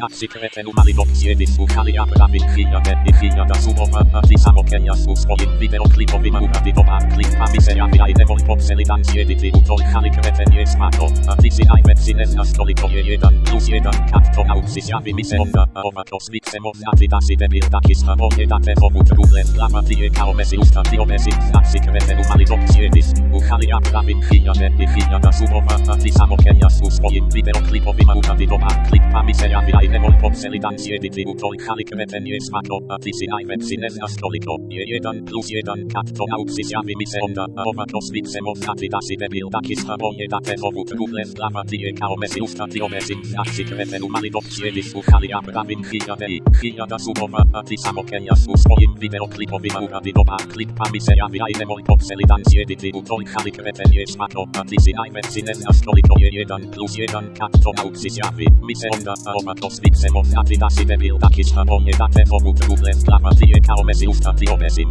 znaczy kretenu mali opcje wysłuchali a prawy chwila wtedy chwila da sumowa a ty samokenia su swoim wideoklipowym uradywowa klipami seriami a i nevoli popseli dancje dyty utolchali kreten jest mato a ty si aj wecine z nastoliko je jeden plus jeden kat to nauczy zjawy mi se onda a owa to swice mow a ty da si debil taki schabonie da te powód google lama ty je kao mesi usta ty omesi znaczy kretenu mali opcje wysłuchali a prawy chwila wtedy chwila da sumowa a ty samokenia su swoim wideoklipowym uradywowa klipami seriami a i konsolidacji edyty utrojchanych metenie smako, a tisinaj websines na stoliko, je jeden plus jeden kat to naupsy zjawy mi seonda, a owa kosmice mownaty dasy debil taki staboje date wowód google zdrawa tyje kaomesy ustaty omezim znaczy kreten umali dopci edy słuchali a prawym chijadei, chijada subowa, a ty samo kejas u swoim wideoklipowym urady doba klipami zjawy a ile moj konsolidacji edyty utrojchanych metenie smako, a tisinaj websines na stoliko je jeden plus jeden kat to naupsy zjawy, mi seonda, a owa kosmice mownaty swice mow a ty da si debil taki schabonie da te powód google lama ty je kao mesi usta ty omesi